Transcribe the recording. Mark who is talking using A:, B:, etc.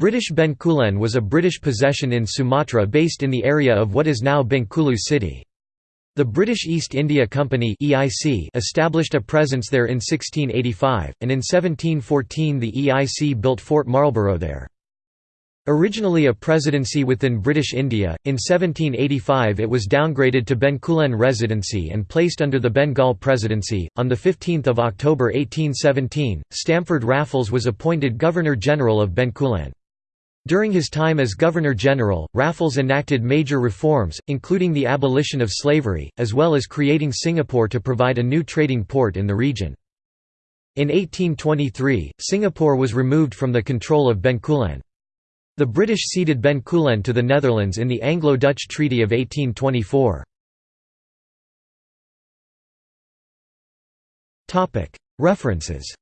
A: British Bencoolen was a British possession in Sumatra based in the area of what is now Bengkulu city. The British East India Company (EIC) established a presence there in 1685, and in 1714 the EIC built Fort Marlborough there. Originally a presidency within British India, in 1785 it was downgraded to Bencoolen Residency and placed under the Bengal Presidency. On 15 October 1817, Stamford Raffles was appointed Governor-General of Bencoolen. During his time as Governor-General, Raffles enacted major reforms, including the abolition of slavery, as well as creating Singapore to provide a new trading port in the region. In 1823, Singapore was removed from the control of Bencoolen. The British ceded Bencoolen to the Netherlands in the Anglo-Dutch Treaty of 1824. References